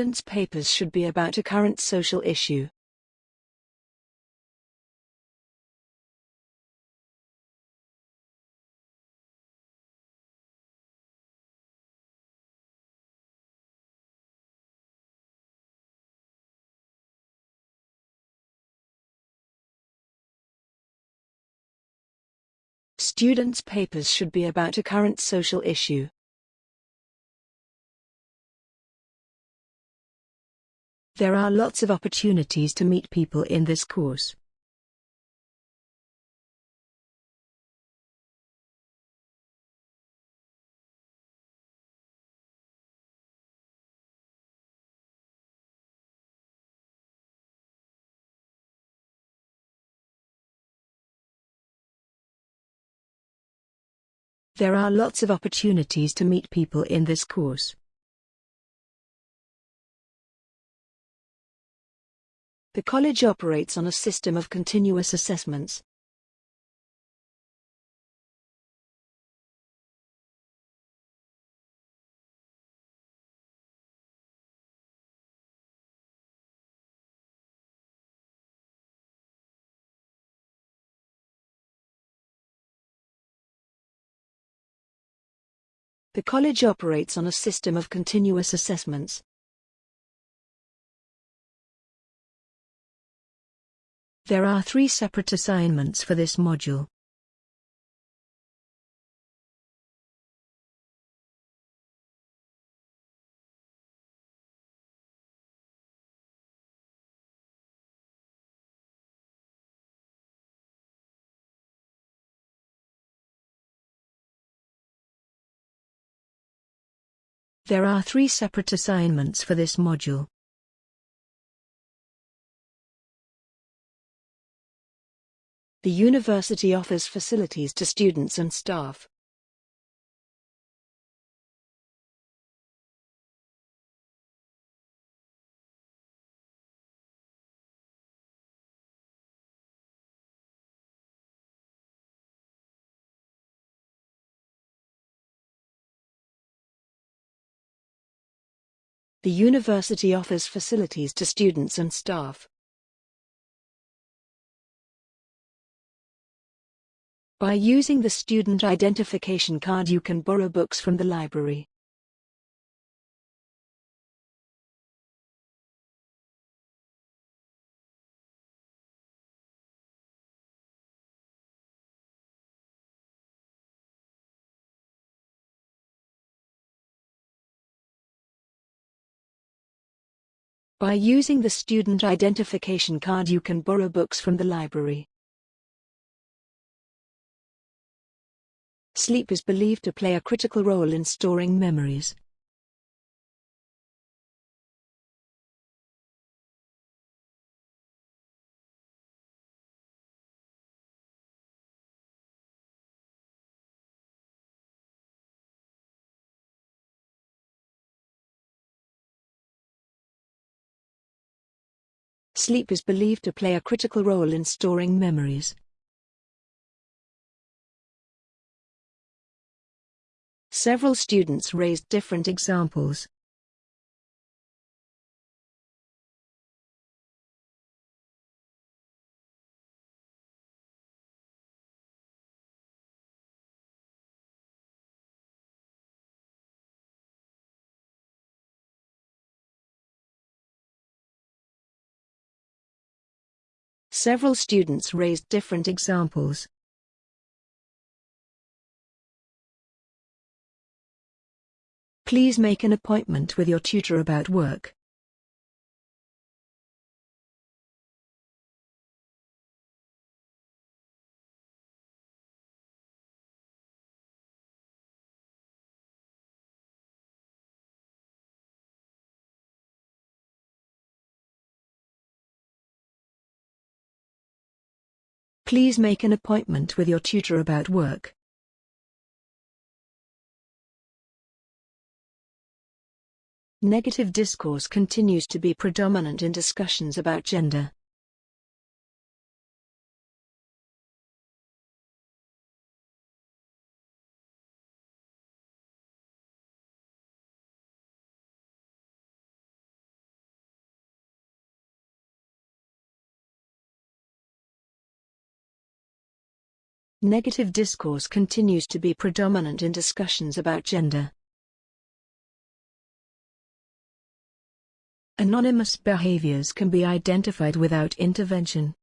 Students' papers should be about a current social issue. Students' papers should be about a current social issue. There are lots of opportunities to meet people in this course. There are lots of opportunities to meet people in this course. The college operates on a system of continuous assessments. The college operates on a system of continuous assessments. There are three separate assignments for this module. There are three separate assignments for this module. The university offers facilities to students and staff. The university offers facilities to students and staff. By using the student identification card you can borrow books from the library. By using the student identification card you can borrow books from the library. Sleep is believed to play a critical role in storing memories. Sleep is believed to play a critical role in storing memories. Several students raised different examples. Several students raised different examples. Please make an appointment with your tutor about work. Please make an appointment with your tutor about work. Negative discourse continues to be predominant in discussions about gender. Negative discourse continues to be predominant in discussions about gender. Anonymous behaviors can be identified without intervention.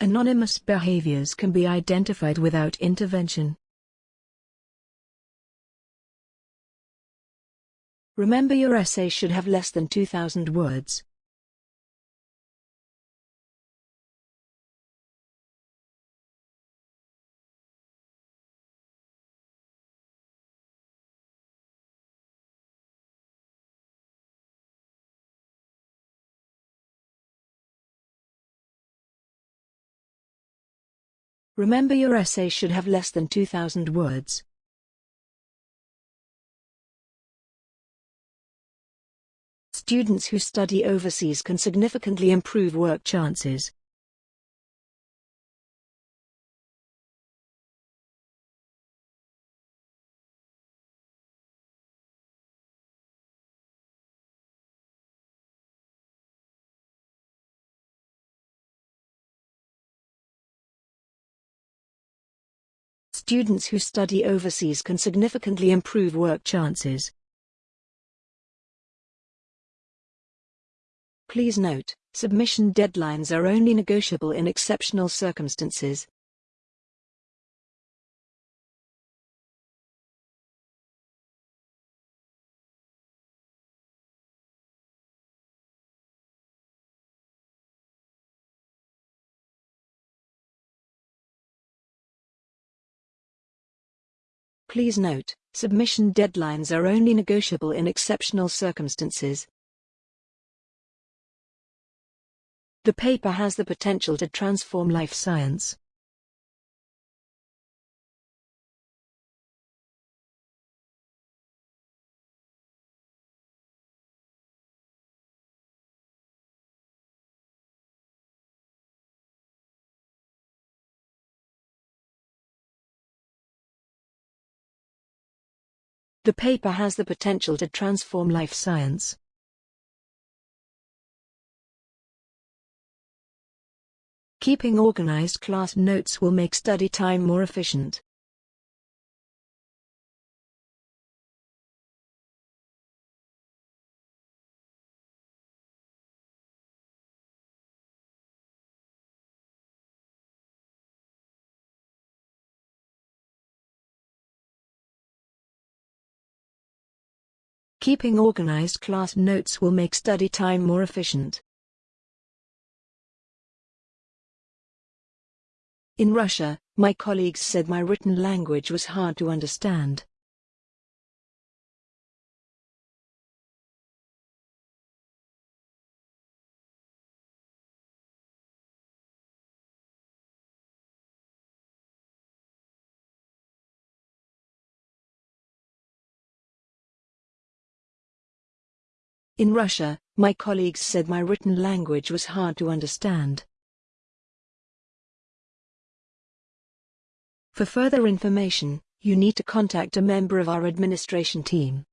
Anonymous behaviors can be identified without intervention. Remember your essay should have less than 2,000 words. Remember your essay should have less than 2,000 words. Students who study overseas can significantly improve work chances. Students who study overseas can significantly improve work chances. Please note, submission deadlines are only negotiable in exceptional circumstances. Please note, submission deadlines are only negotiable in exceptional circumstances. The paper has the potential to transform life science. The paper has the potential to transform life science. Keeping organized class notes will make study time more efficient. Keeping organized class notes will make study time more efficient. In Russia, my colleagues said my written language was hard to understand. In Russia, my colleagues said my written language was hard to understand. For further information, you need to contact a member of our administration team.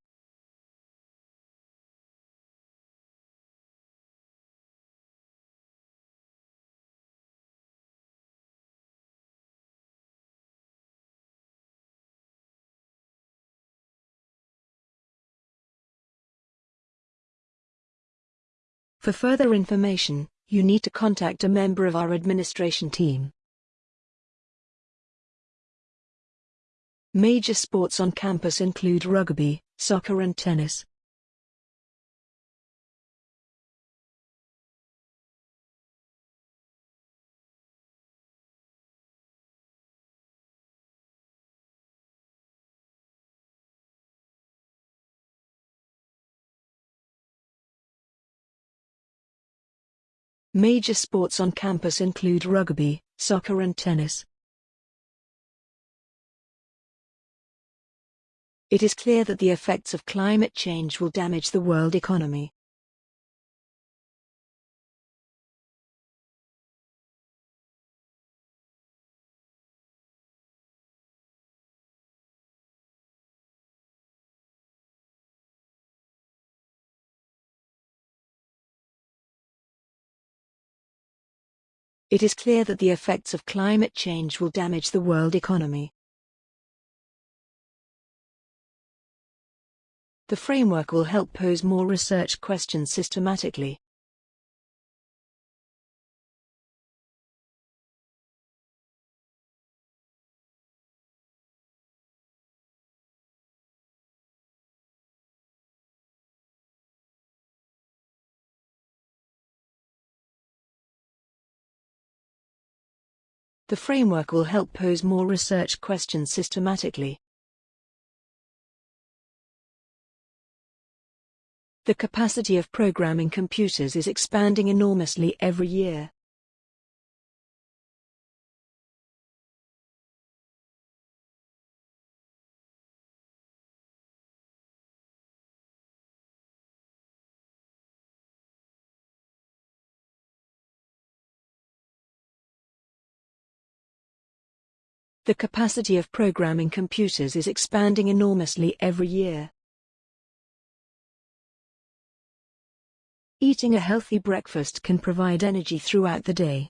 For further information, you need to contact a member of our administration team. Major sports on campus include rugby, soccer and tennis. Major sports on campus include rugby, soccer and tennis. It is clear that the effects of climate change will damage the world economy. It is clear that the effects of climate change will damage the world economy. The framework will help pose more research questions systematically. The framework will help pose more research questions systematically. The capacity of programming computers is expanding enormously every year. The capacity of programming computers is expanding enormously every year. Eating a healthy breakfast can provide energy throughout the day.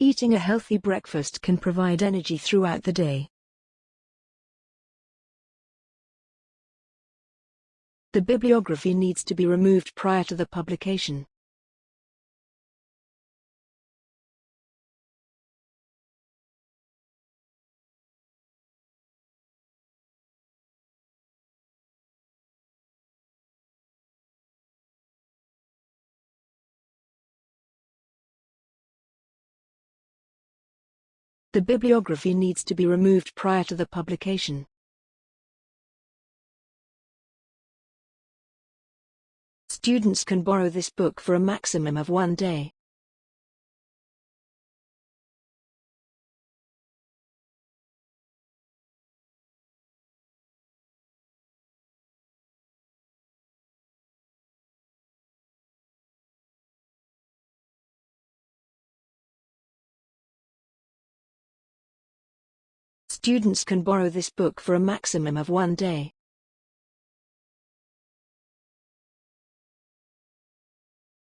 Eating a healthy breakfast can provide energy throughout the day. The bibliography needs to be removed prior to the publication. The bibliography needs to be removed prior to the publication. Students can borrow this book for a maximum of one day. Students can borrow this book for a maximum of one day.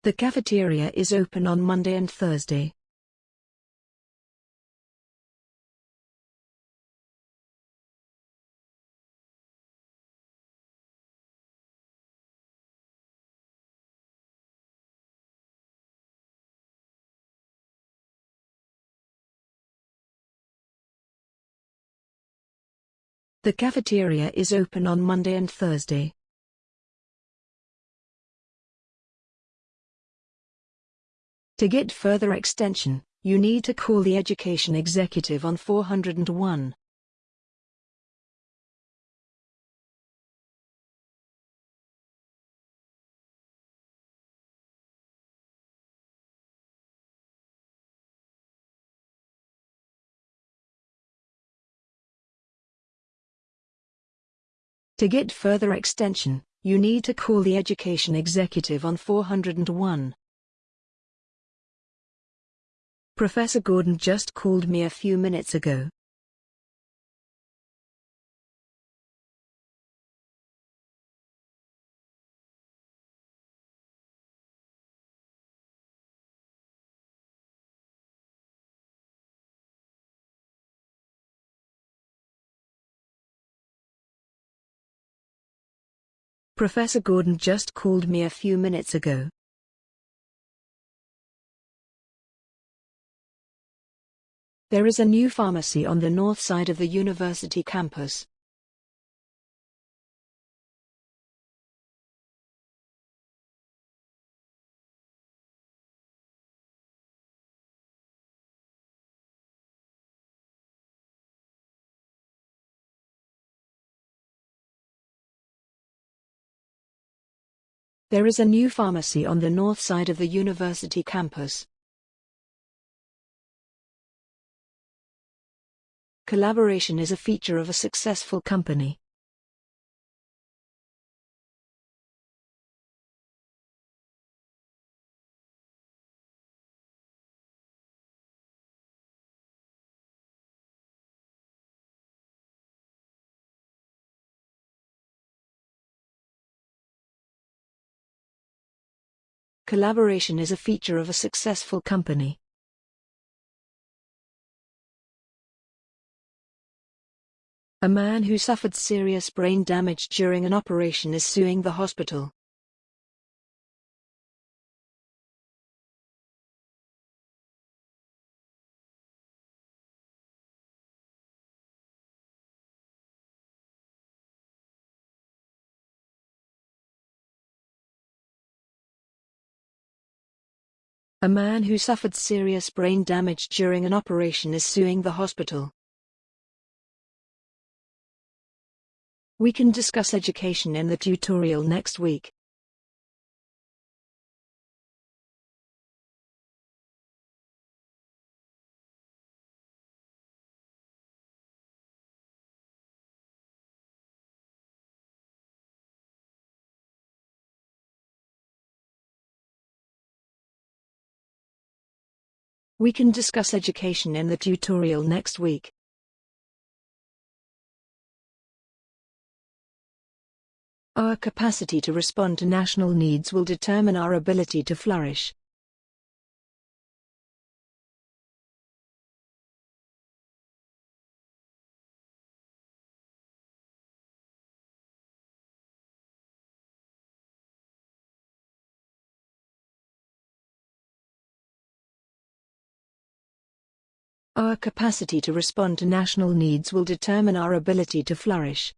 The cafeteria is open on Monday and Thursday. The cafeteria is open on Monday and Thursday. To get further extension, you need to call the education executive on 401. To get further extension, you need to call the education executive on 401. Professor Gordon just called me a few minutes ago. Professor Gordon just called me a few minutes ago. There is a new pharmacy on the north side of the university campus. There is a new pharmacy on the north side of the university campus. Collaboration is a feature of a successful company. Collaboration is a feature of a successful company. A man who suffered serious brain damage during an operation is suing the hospital. A man who suffered serious brain damage during an operation is suing the hospital. We can discuss education in the tutorial next week. We can discuss education in the tutorial next week. Our capacity to respond to national needs will determine our ability to flourish. Our capacity to respond to national needs will determine our ability to flourish.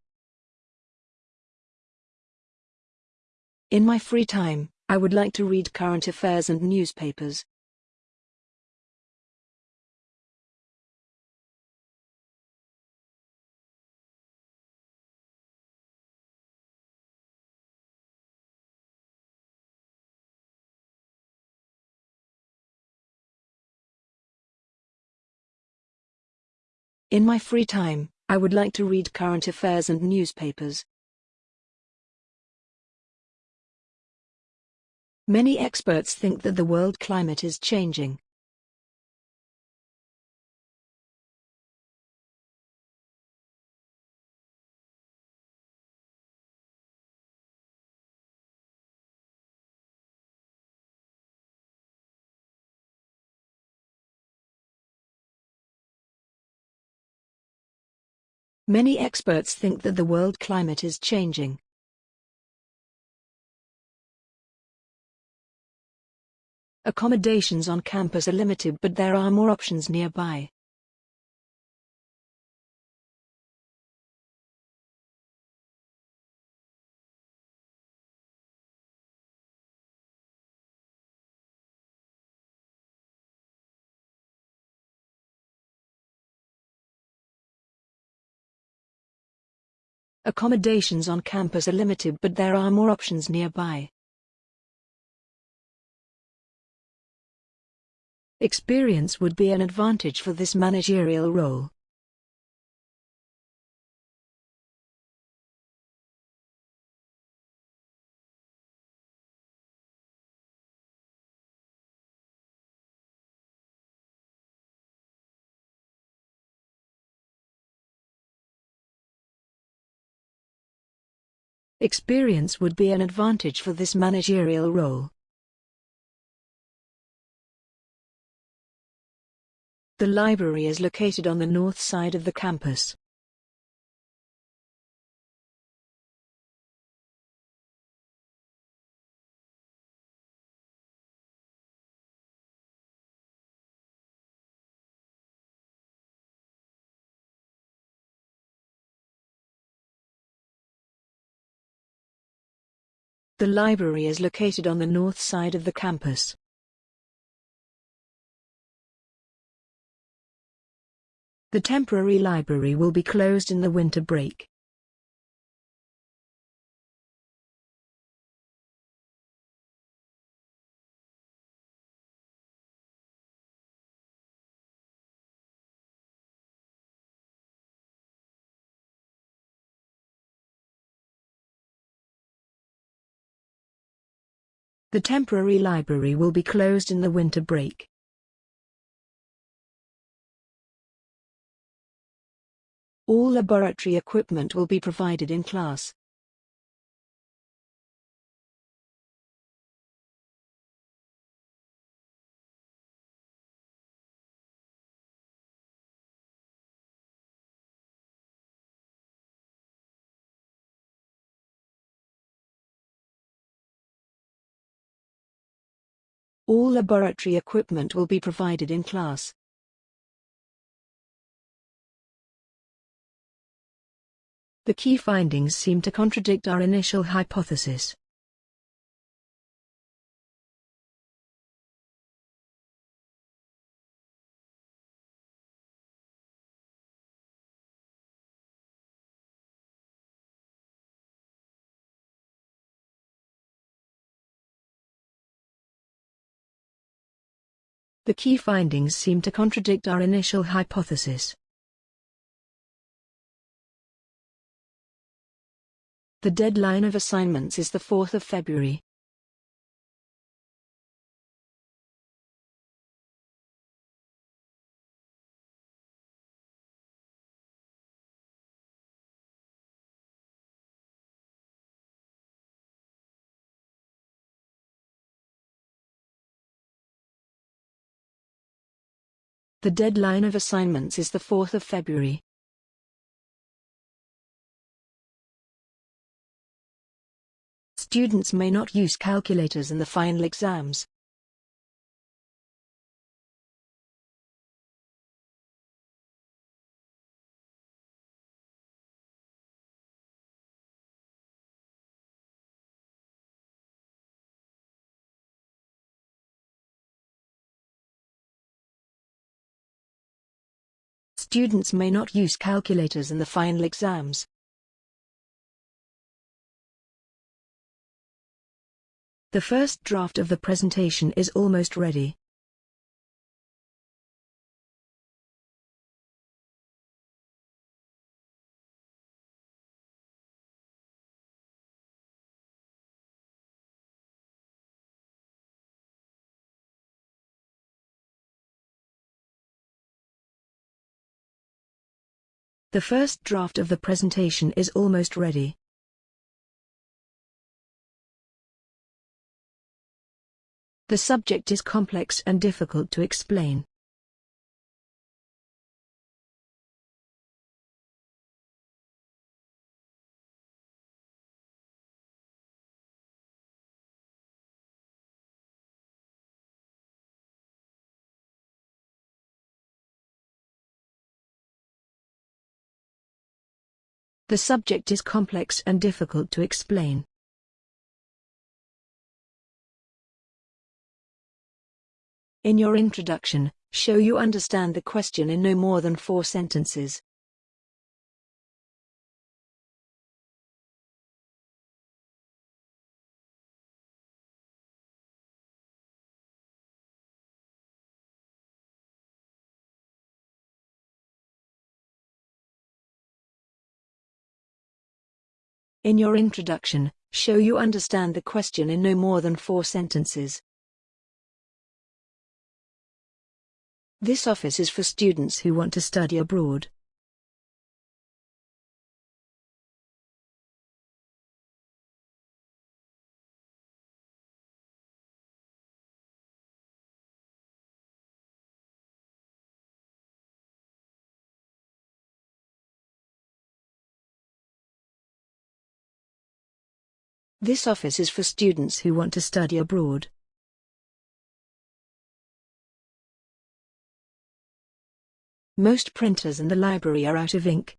In my free time, I would like to read current affairs and newspapers. In my free time, I would like to read current affairs and newspapers. Many experts think that the world climate is changing. Many experts think that the world climate is changing. Accommodations on campus are limited but there are more options nearby. Accommodations on campus are limited but there are more options nearby. Experience would be an advantage for this managerial role. Experience would be an advantage for this managerial role. The library is located on the north side of the campus. The library is located on the north side of the campus. The temporary library will be closed in the winter break. The temporary library will be closed in the winter break. All laboratory equipment will be provided in class. All laboratory equipment will be provided in class. The key findings seem to contradict our initial hypothesis. The key findings seem to contradict our initial hypothesis. The deadline of assignments is the 4th of February. The deadline of assignments is the 4th of February. Students may not use calculators in the final exams. Students may not use calculators in the final exams. The first draft of the presentation is almost ready. The first draft of the presentation is almost ready. The subject is complex and difficult to explain. The subject is complex and difficult to explain. In your introduction, show you understand the question in no more than four sentences. In your introduction, show you understand the question in no more than four sentences. This office is for students who want to study abroad. This office is for students who want to study abroad. Most printers in the library are out of ink.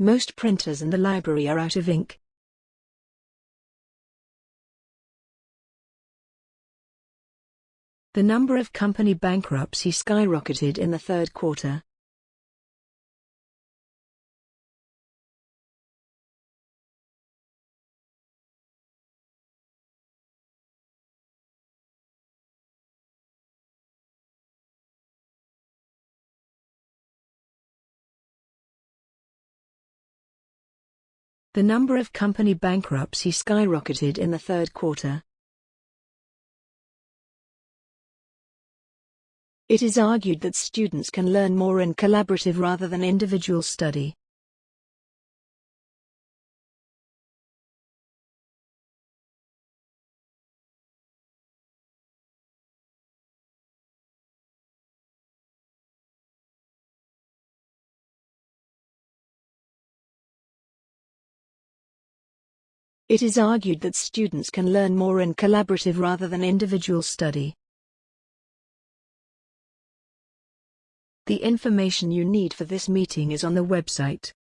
Most printers in the library are out of ink. The number of company bankruptcy skyrocketed in the third quarter. The number of company bankruptcy skyrocketed in the third quarter. It is argued that students can learn more in collaborative rather than individual study. It is argued that students can learn more in collaborative rather than individual study. The information you need for this meeting is on the website.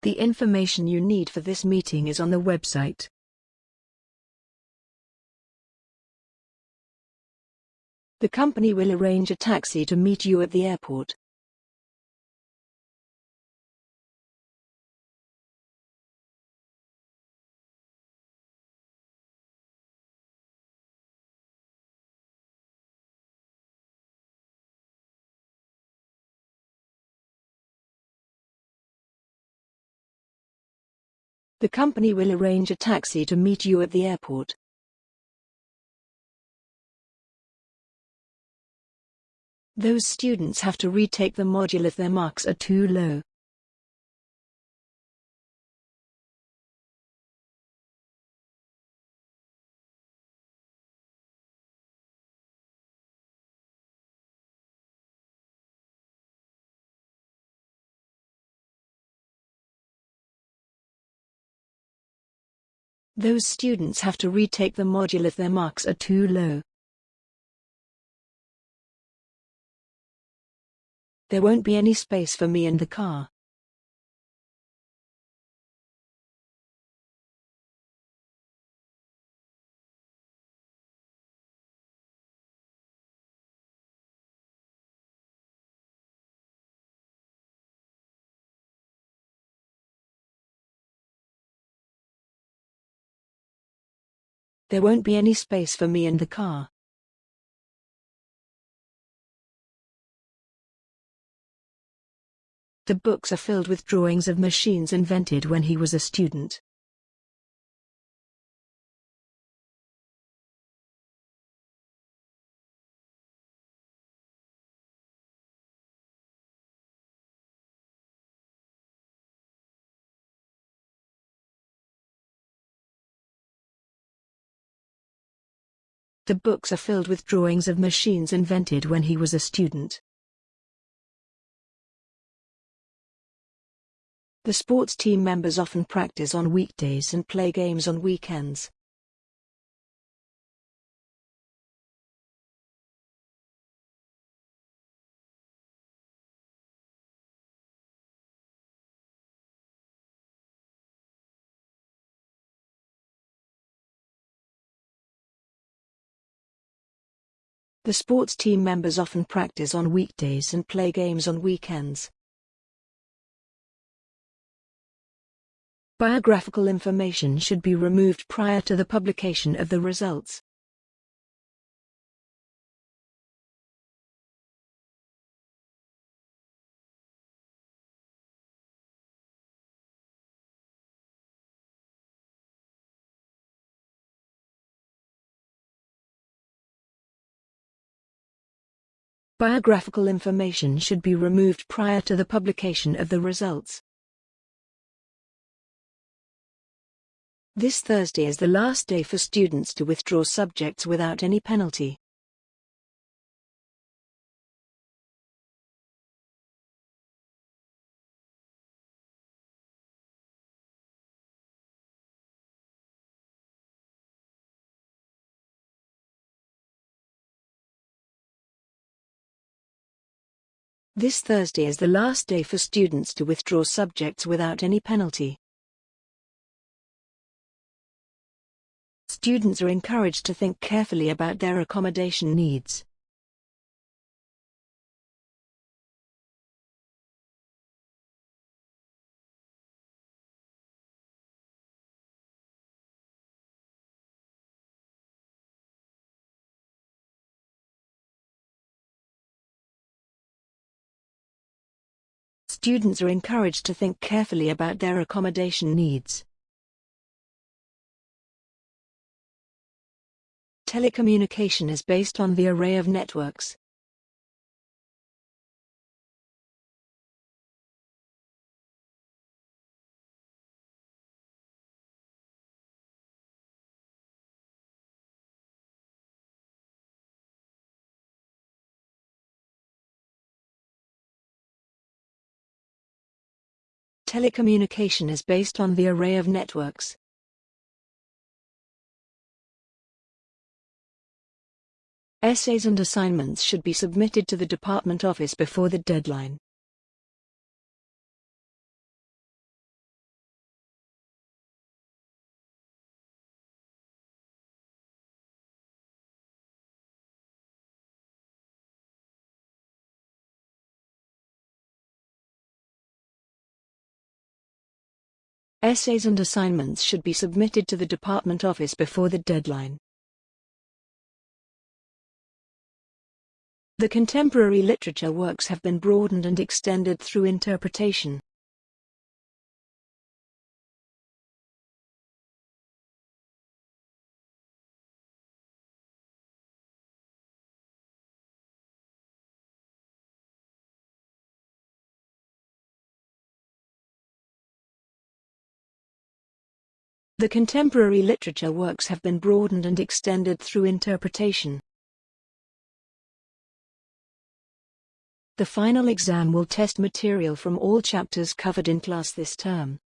The information you need for this meeting is on the website. The company will arrange a taxi to meet you at the airport. The company will arrange a taxi to meet you at the airport. Those students have to retake the module if their marks are too low. Those students have to retake the module if their marks are too low. There won't be any space for me in the car. There won't be any space for me in the car. The books are filled with drawings of machines invented when he was a student. The books are filled with drawings of machines invented when he was a student. The sports team members often practice on weekdays and play games on weekends. The sports team members often practice on weekdays and play games on weekends. Biographical information should be removed prior to the publication of the results. Biographical information should be removed prior to the publication of the results. This Thursday is the last day for students to withdraw subjects without any penalty. This Thursday is the last day for students to withdraw subjects without any penalty. Students are encouraged to think carefully about their accommodation needs. Students are encouraged to think carefully about their accommodation needs. Telecommunication is based on the array of networks. Telecommunication is based on the array of networks. Essays and assignments should be submitted to the department office before the deadline. Essays and assignments should be submitted to the department office before the deadline. The contemporary literature works have been broadened and extended through interpretation. The contemporary literature works have been broadened and extended through interpretation. The final exam will test material from all chapters covered in class this term.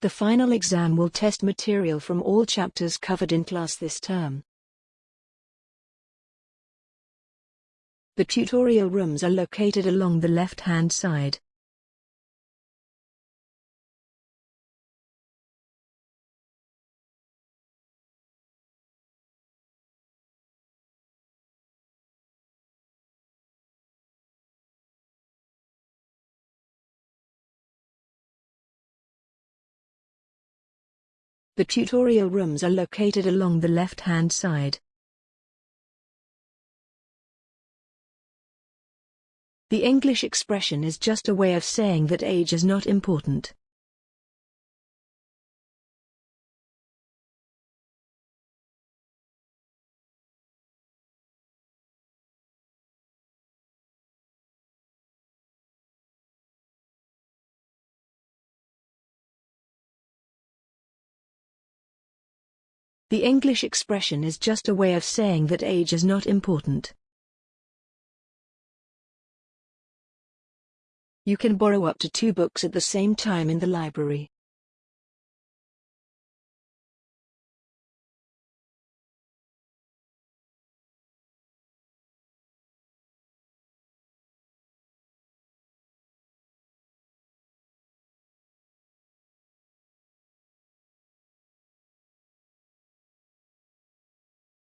The final exam will test material from all chapters covered in class this term. The tutorial rooms are located along the left-hand side. The tutorial rooms are located along the left-hand side. The English expression is just a way of saying that age is not important. The English expression is just a way of saying that age is not important. You can borrow up to two books at the same time in the library.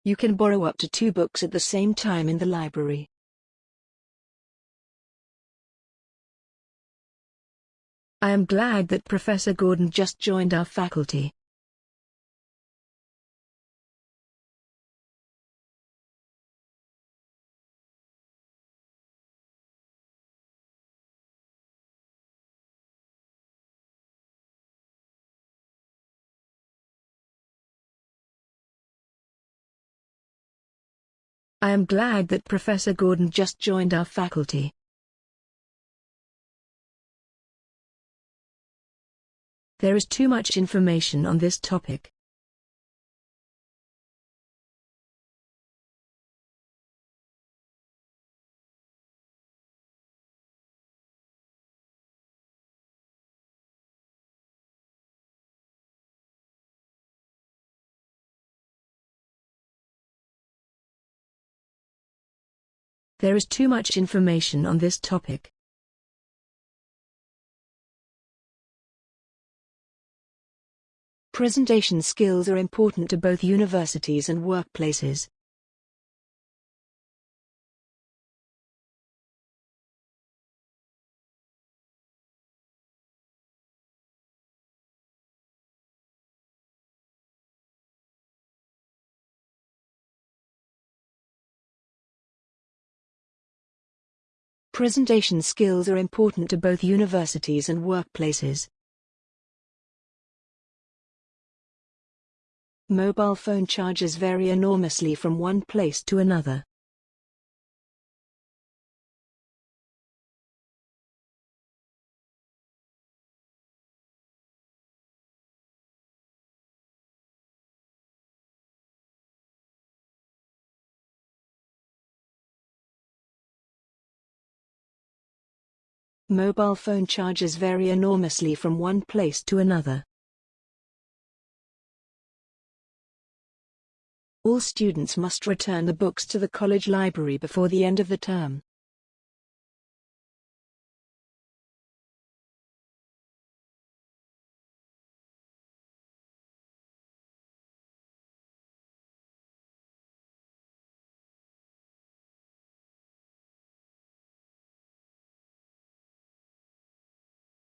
You can borrow up to two books at the same time in the library. I am glad that Professor Gordon just joined our faculty. I am glad that Professor Gordon just joined our faculty. There is too much information on this topic. There is too much information on this topic. Presentation skills are important to both universities and workplaces. Presentation skills are important to both universities and workplaces. Mobile phone charges vary enormously from one place to another. Mobile phone charges vary enormously from one place to another. All students must return the books to the college library before the end of the term.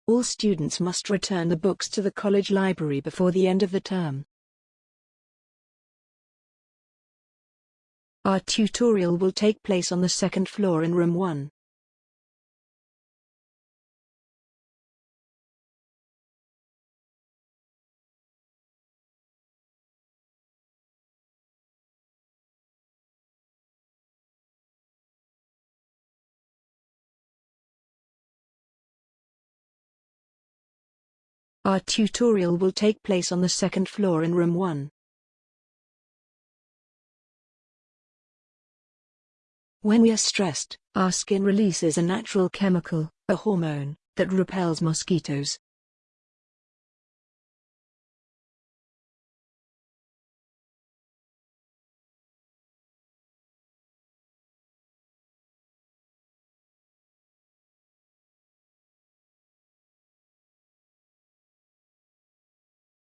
All students must return the books to the college library before the end of the term. Our tutorial will take place on the second floor in room 1. Our tutorial will take place on the second floor in room 1. When we are stressed, our skin releases a natural chemical, a hormone, that repels mosquitoes.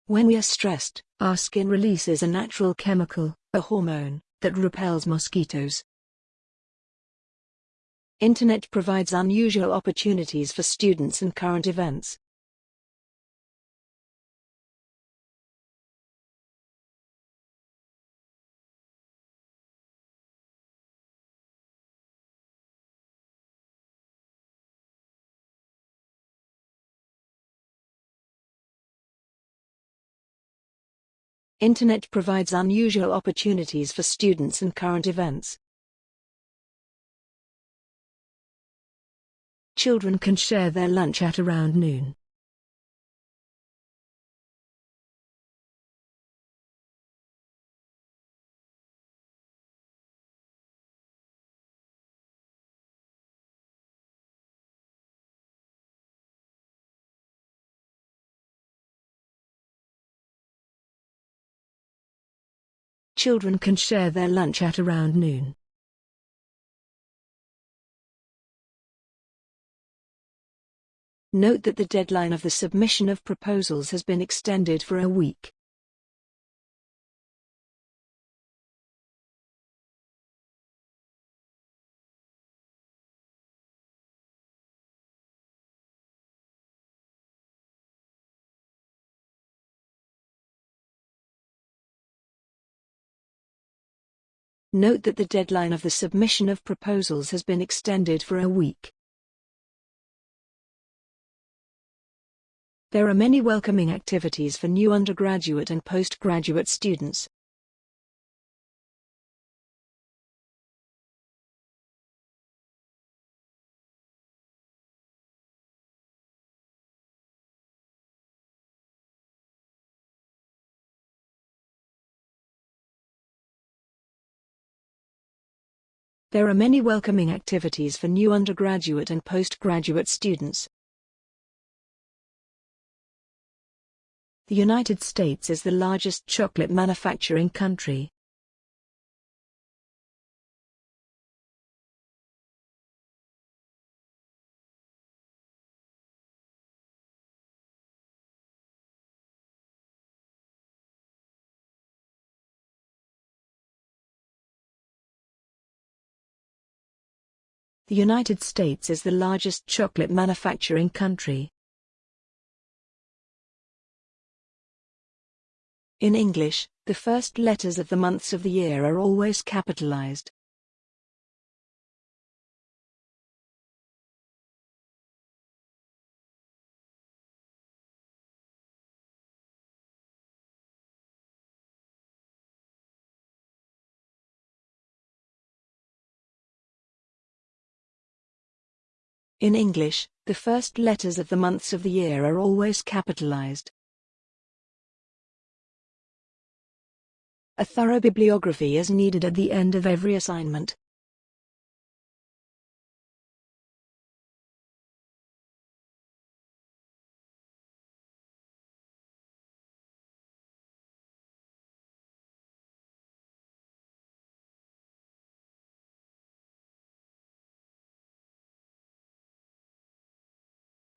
When we are stressed, our skin releases a natural chemical, a hormone, that repels mosquitoes. Internet provides unusual opportunities for students and current events. Internet provides unusual opportunities for students and current events. Children can share their lunch at around noon. Children can share their lunch at around noon. Note that the deadline of the submission of proposals has been extended for a week. Note that the deadline of the submission of proposals has been extended for a week. There are many welcoming activities for new undergraduate and postgraduate students. There are many welcoming activities for new undergraduate and postgraduate students. The United States is the largest chocolate manufacturing country. The United States is the largest chocolate manufacturing country. In English, the first letters of the months of the year are always capitalized. In English, the first letters of the months of the year are always capitalized. A thorough bibliography is needed at the end of every assignment.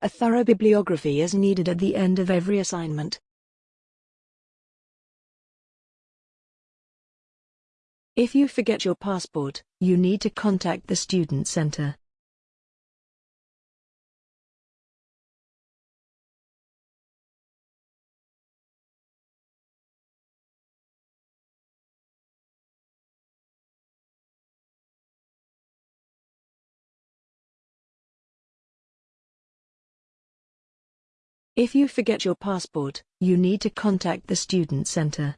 A thorough bibliography is needed at the end of every assignment. If you forget your passport, you need to contact the Student Center. If you forget your passport, you need to contact the Student Center.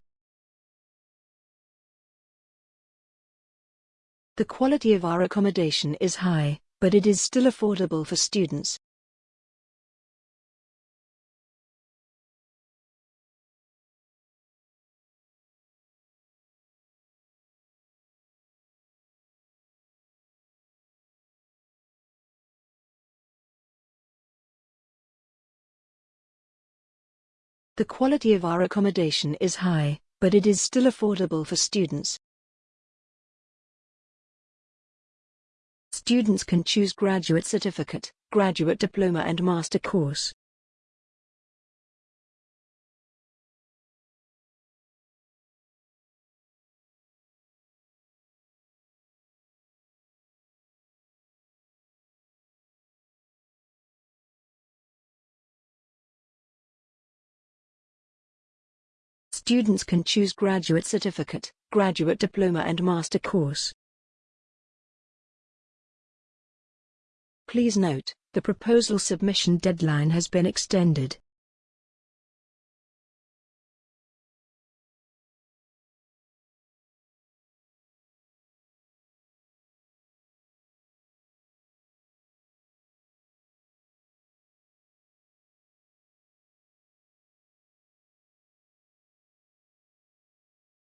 The quality of our accommodation is high, but it is still affordable for students. The quality of our accommodation is high, but it is still affordable for students. Students can choose graduate certificate, graduate diploma and master course. Students can choose graduate certificate, graduate diploma and master course. Please note, the proposal submission deadline has been extended.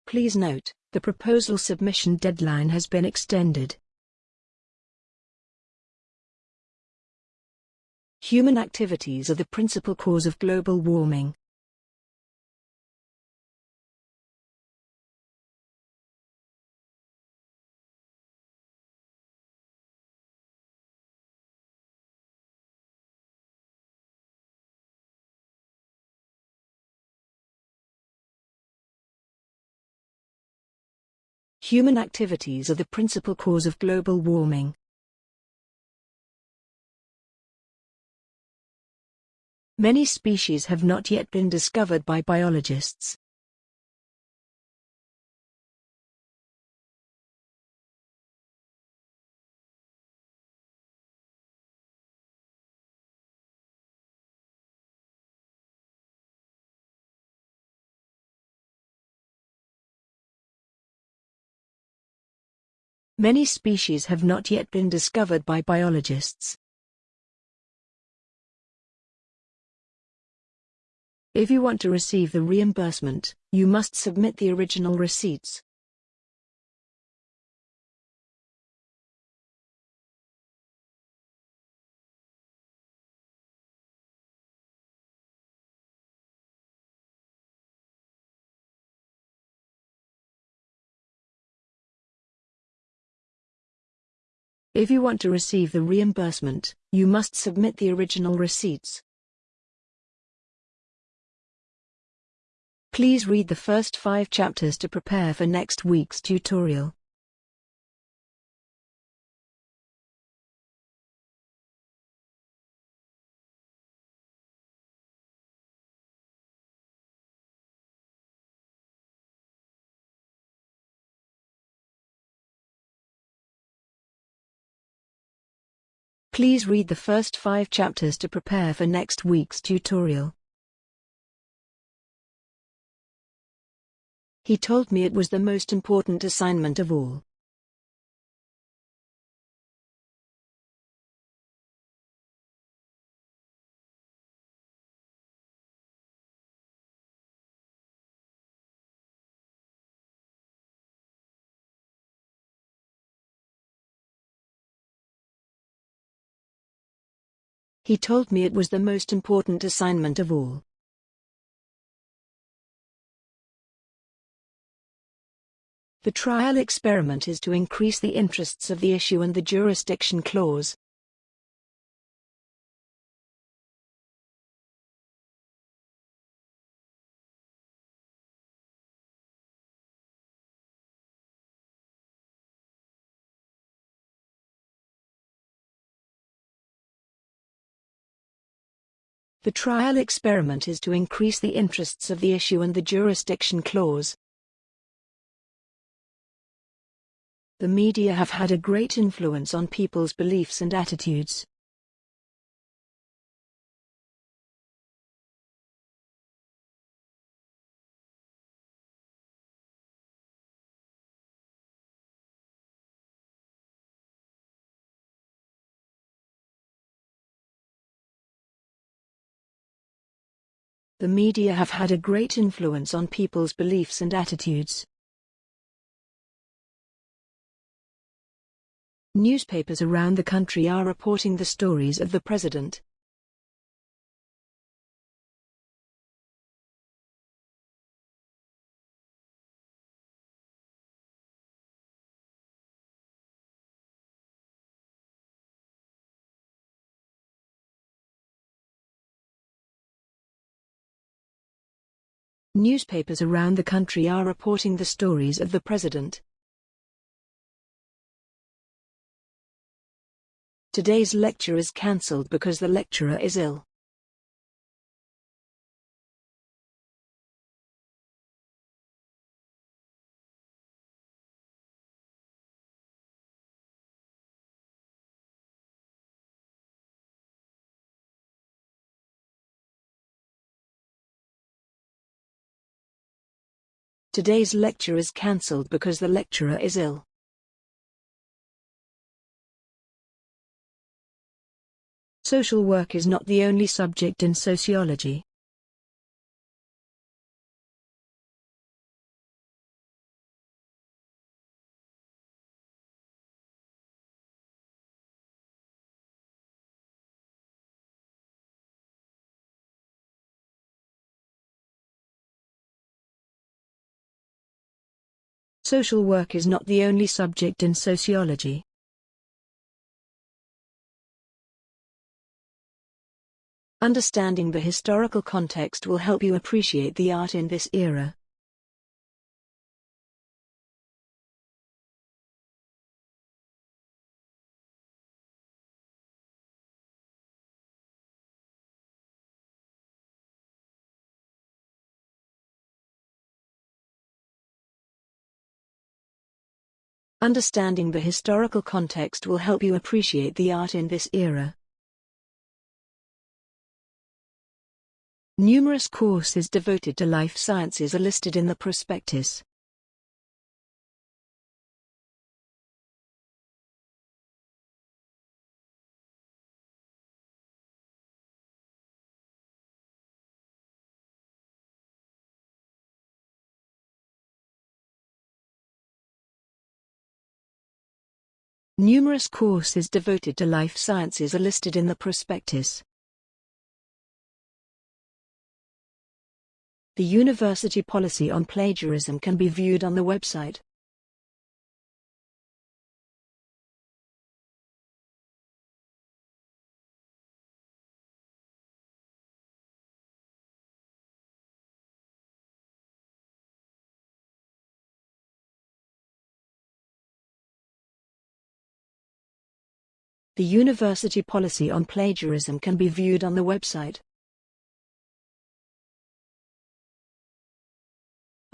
Please note, the proposal submission deadline has been extended. Human activities are the principal cause of global warming. Human activities are the principal cause of global warming. Many species have not yet been discovered by biologists. Many species have not yet been discovered by biologists. If you want to receive the reimbursement, you must submit the original receipts. If you want to receive the reimbursement, you must submit the original receipts. Please read the first five chapters to prepare for next week's tutorial. Please read the first five chapters to prepare for next week's tutorial. He told me it was the most important assignment of all. He told me it was the most important assignment of all. The trial experiment is to increase the interests of the issue and the jurisdiction clause. The trial experiment is to increase the interests of the issue and the jurisdiction clause. The media have had a great influence on people's beliefs and attitudes. The media have had a great influence on people's beliefs and attitudes. Newspapers around the country are reporting the stories of the president. Newspapers around the country are reporting the stories of the president. Today's lecture is cancelled because the lecturer is ill. Today's lecture is cancelled because the lecturer is ill. Social work is not the only subject in sociology. Social work is not the only subject in sociology. Understanding the historical context will help you appreciate the art in this era. Understanding the historical context will help you appreciate the art in this era. Numerous courses devoted to life sciences are listed in the prospectus. Numerous courses devoted to life sciences are listed in the prospectus. The university policy on plagiarism can be viewed on the website. The university policy on plagiarism can be viewed on the website.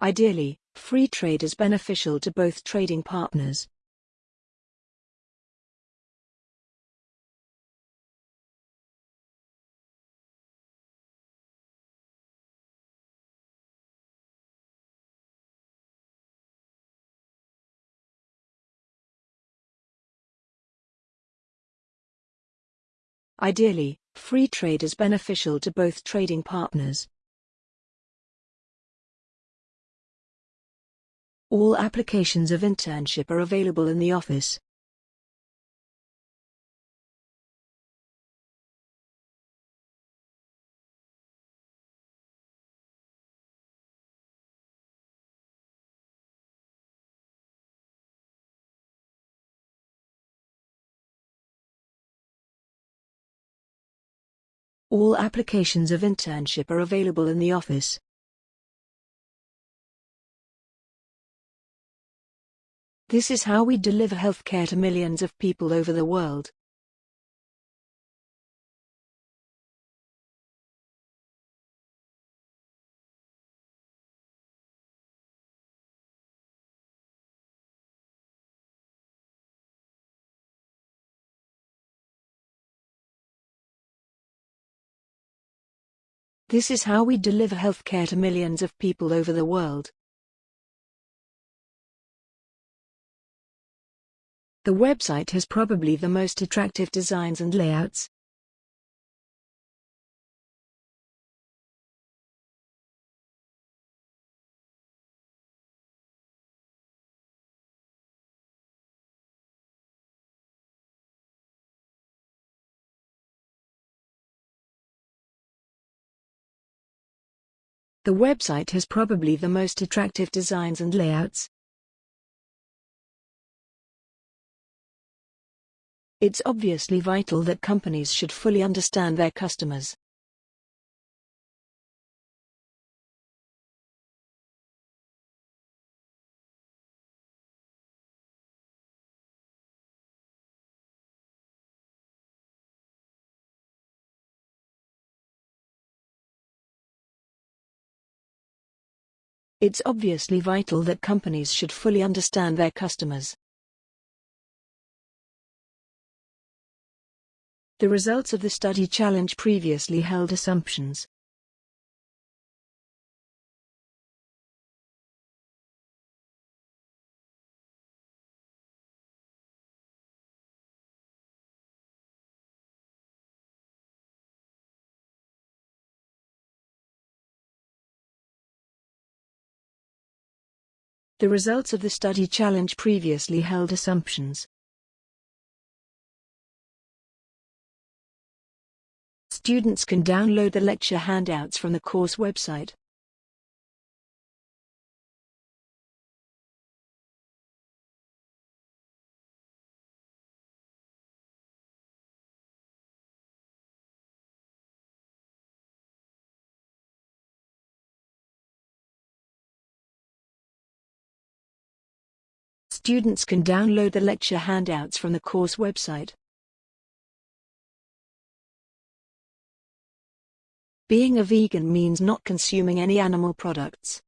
Ideally, free trade is beneficial to both trading partners. Ideally, free trade is beneficial to both trading partners. All applications of internship are available in the office. All applications of internship are available in the office. This is how we deliver healthcare to millions of people over the world. This is how we deliver healthcare to millions of people over the world. The website has probably the most attractive designs and layouts. The website has probably the most attractive designs and layouts. It's obviously vital that companies should fully understand their customers. It's obviously vital that companies should fully understand their customers. The results of the study challenge previously held assumptions. The results of the study challenge previously held assumptions. Students can download the lecture handouts from the course website. Students can download the lecture handouts from the course website. Being a vegan means not consuming any animal products.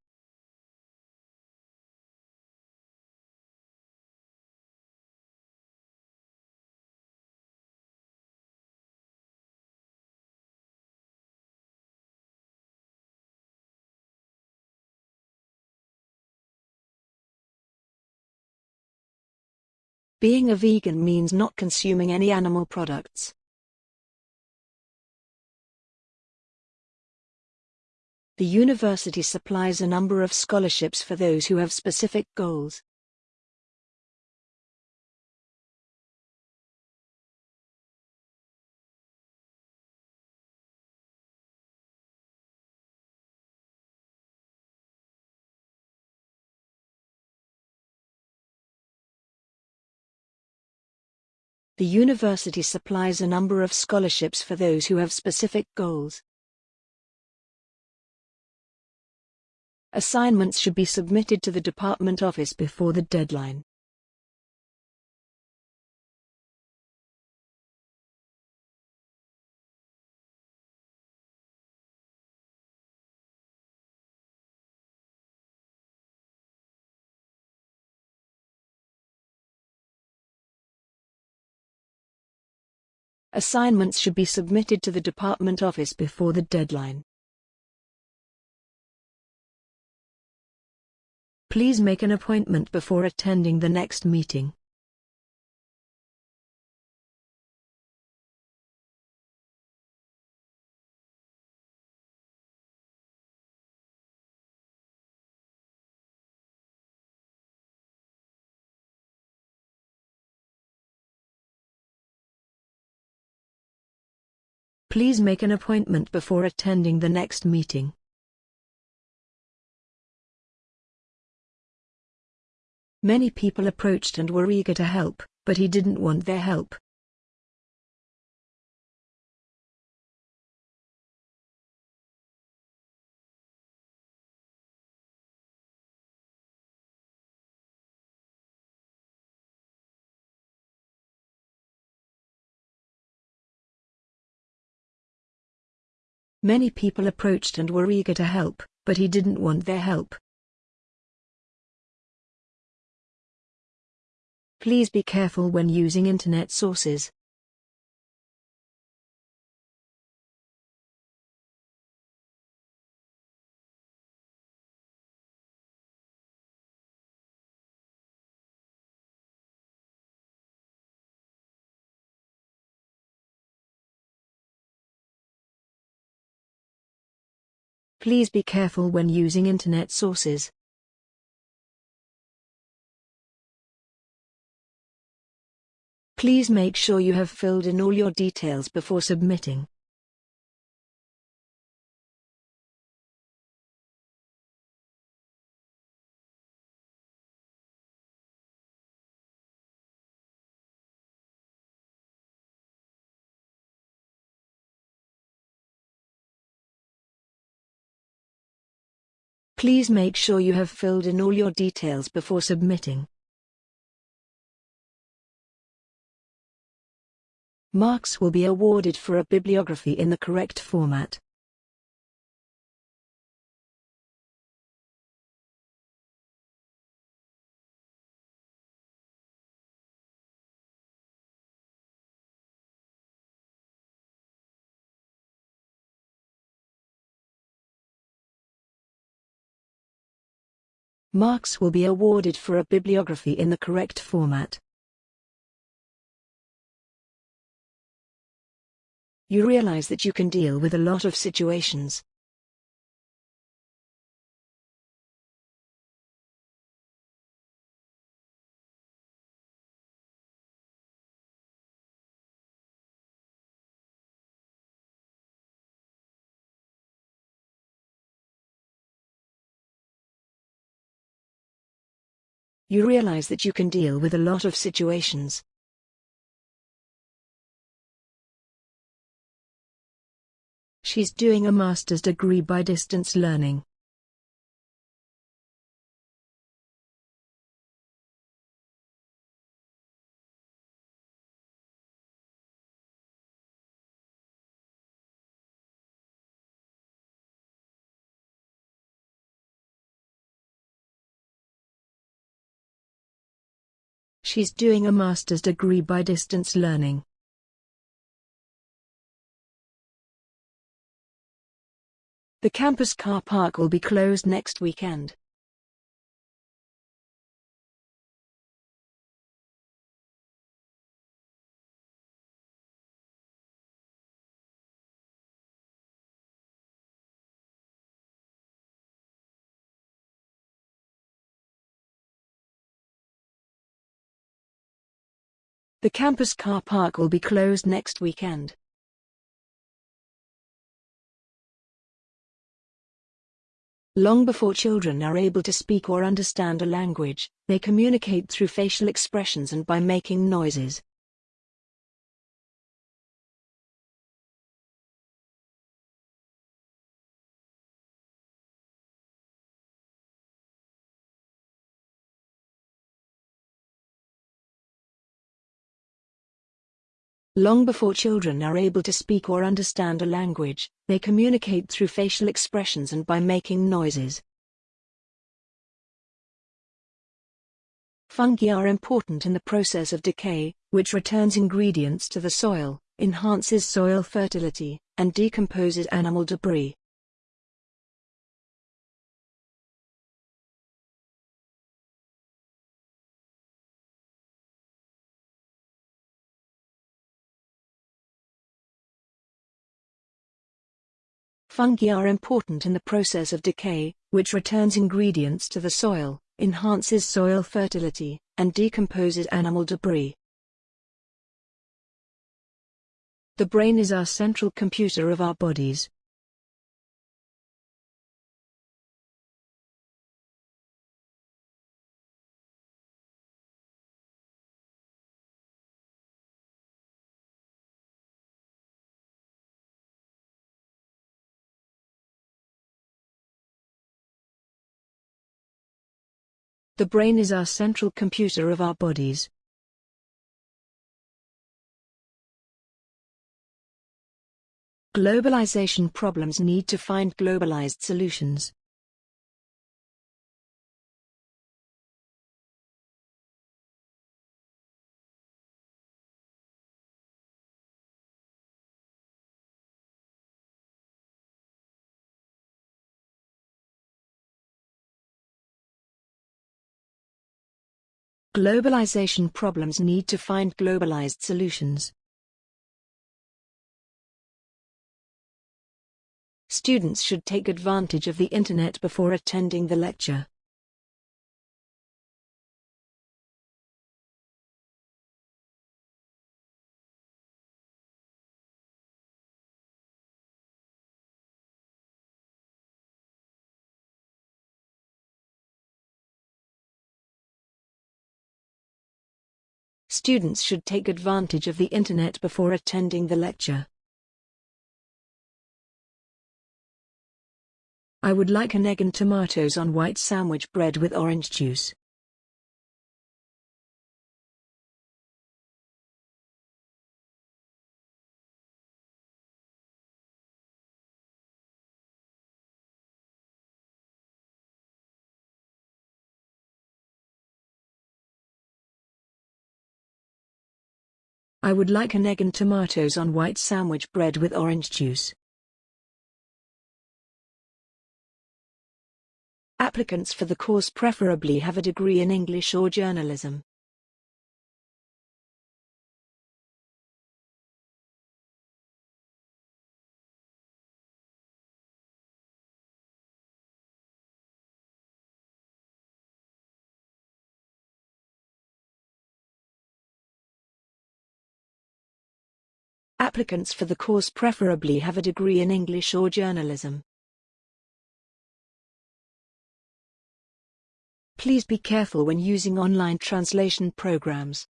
Being a vegan means not consuming any animal products. The university supplies a number of scholarships for those who have specific goals. The university supplies a number of scholarships for those who have specific goals. Assignments should be submitted to the department office before the deadline. Assignments should be submitted to the department office before the deadline. Please make an appointment before attending the next meeting. Please make an appointment before attending the next meeting. Many people approached and were eager to help, but he didn't want their help. Many people approached and were eager to help, but he didn't want their help. Please be careful when using internet sources. Please be careful when using internet sources. Please make sure you have filled in all your details before submitting. Please make sure you have filled in all your details before submitting. Marks will be awarded for a bibliography in the correct format. Marks will be awarded for a bibliography in the correct format. You realize that you can deal with a lot of situations. You realize that you can deal with a lot of situations. She's doing a master's degree by distance learning. She's doing a master's degree by distance learning. The campus car park will be closed next weekend. The campus car park will be closed next weekend. Long before children are able to speak or understand a language, they communicate through facial expressions and by making noises. Long before children are able to speak or understand a language, they communicate through facial expressions and by making noises. Fungi are important in the process of decay, which returns ingredients to the soil, enhances soil fertility, and decomposes animal debris. Fungi are important in the process of decay, which returns ingredients to the soil, enhances soil fertility, and decomposes animal debris. The brain is our central computer of our bodies. The brain is our central computer of our bodies. Globalization problems need to find globalized solutions. Globalization problems need to find globalized solutions. Students should take advantage of the internet before attending the lecture. Students should take advantage of the internet before attending the lecture. I would like an egg and tomatoes on white sandwich bread with orange juice. I would like an egg and tomatoes on white sandwich bread with orange juice. Applicants for the course preferably have a degree in English or journalism. Applicants for the course preferably have a degree in English or journalism. Please be careful when using online translation programs.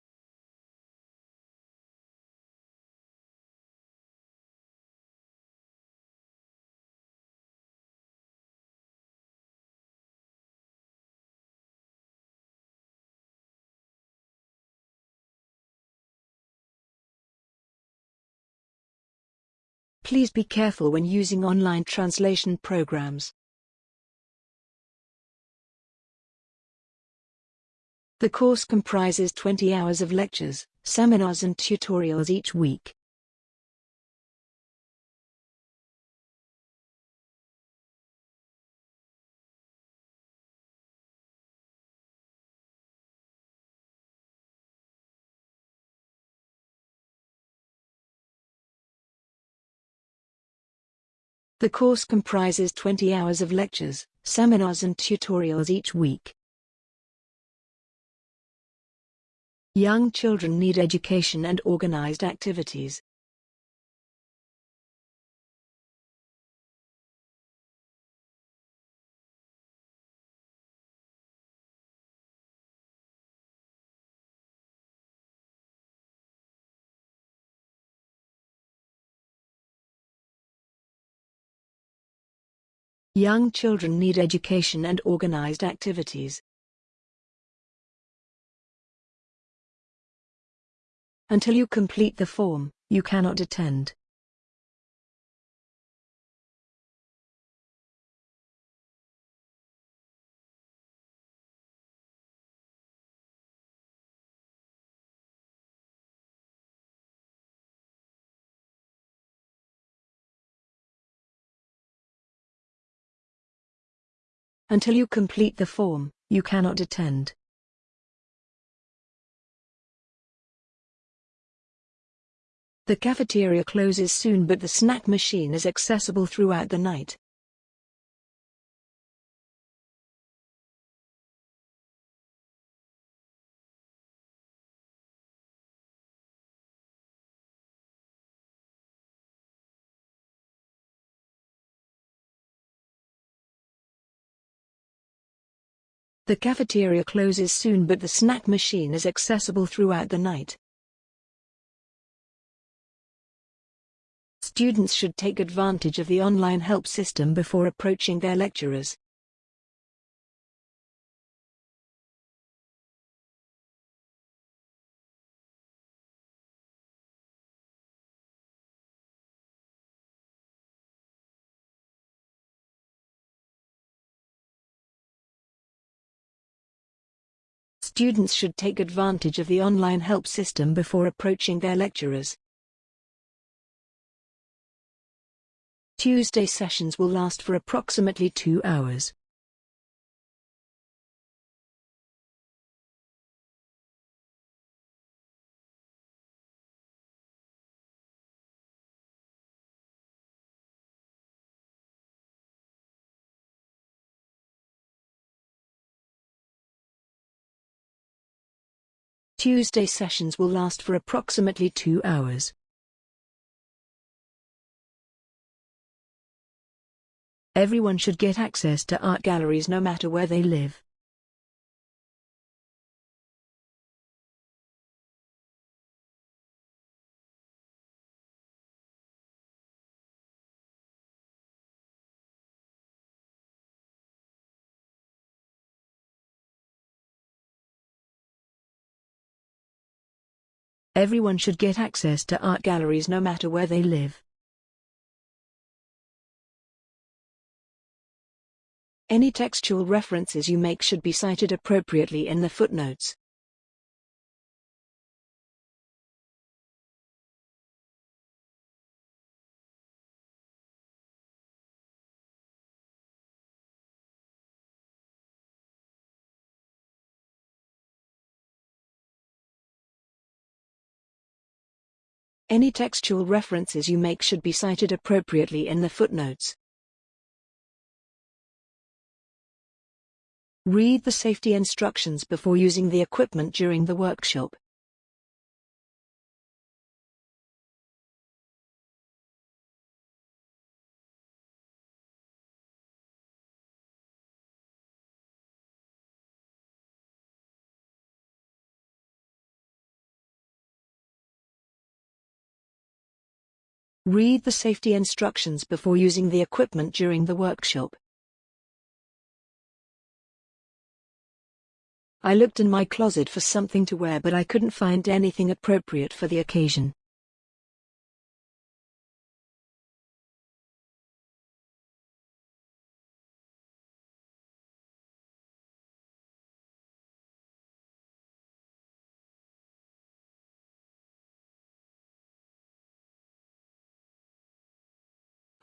Please be careful when using online translation programs. The course comprises 20 hours of lectures, seminars and tutorials each week. The course comprises 20 hours of lectures, seminars and tutorials each week. Young children need education and organized activities. Young children need education and organized activities. Until you complete the form, you cannot attend. Until you complete the form, you cannot attend. The cafeteria closes soon but the snack machine is accessible throughout the night. The cafeteria closes soon but the snack machine is accessible throughout the night. Students should take advantage of the online help system before approaching their lecturers. Students should take advantage of the online help system before approaching their lecturers. Tuesday sessions will last for approximately two hours. Tuesday sessions will last for approximately two hours. Everyone should get access to art galleries no matter where they live. Everyone should get access to art galleries no matter where they live. Any textual references you make should be cited appropriately in the footnotes. Any textual references you make should be cited appropriately in the footnotes. Read the safety instructions before using the equipment during the workshop. Read the safety instructions before using the equipment during the workshop. I looked in my closet for something to wear but I couldn't find anything appropriate for the occasion.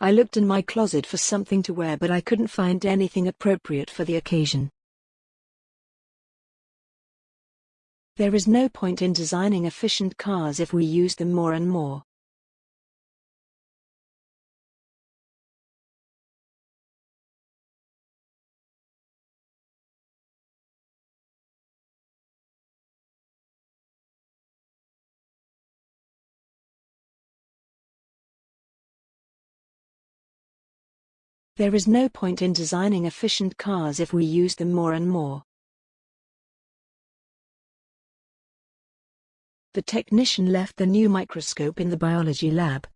I looked in my closet for something to wear but I couldn't find anything appropriate for the occasion. There is no point in designing efficient cars if we use them more and more. There is no point in designing efficient cars if we use them more and more. The technician left the new microscope in the biology lab.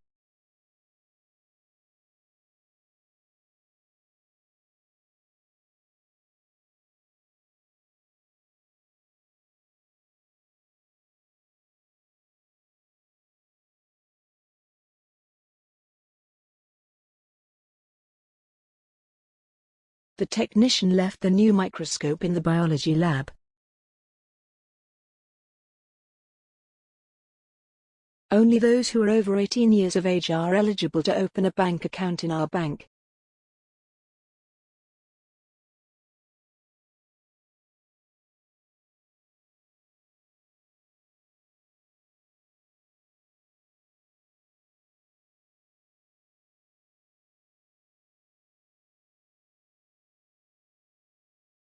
The technician left the new microscope in the biology lab. Only those who are over 18 years of age are eligible to open a bank account in our bank.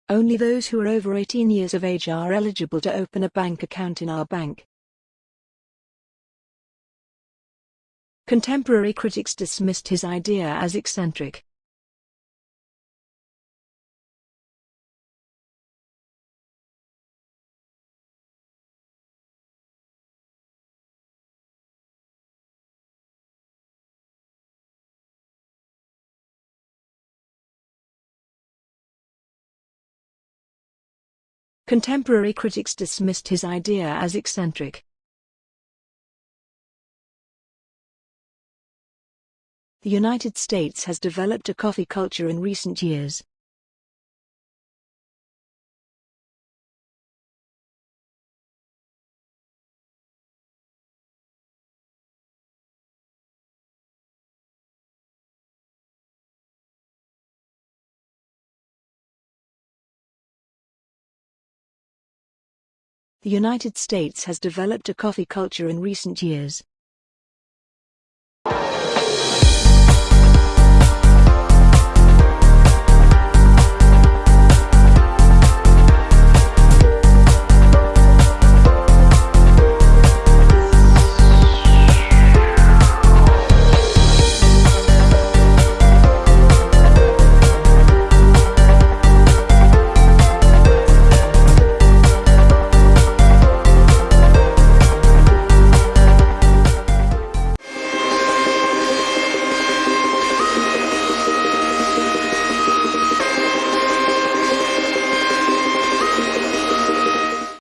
Only those who are over 18 years of age are eligible to open a bank account in our bank. Contemporary critics dismissed his idea as eccentric. Contemporary critics dismissed his idea as eccentric. The United States has developed a coffee culture in recent years. The United States has developed a coffee culture in recent years.